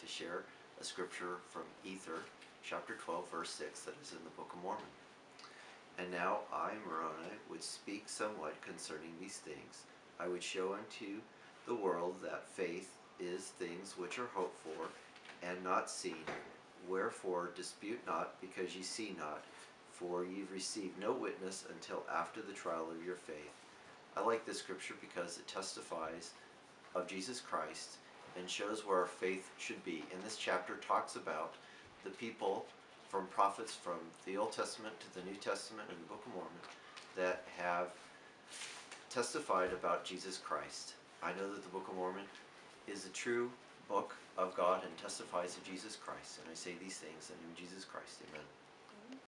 to share a scripture from Ether, chapter 12, verse 6, that is in the Book of Mormon. And now I, Moroni, would speak somewhat concerning these things. I would show unto the world that faith is things which are hoped for, and not seen. Wherefore dispute not, because ye see not, for ye receive no witness until after the trial of your faith. I like this scripture because it testifies of Jesus Christ and shows where our faith should be. And this chapter talks about the people from prophets from the Old Testament to the New Testament and the Book of Mormon that have testified about Jesus Christ. I know that the Book of Mormon is a true book of God and testifies of Jesus Christ. And I say these things in the name of Jesus Christ. Amen.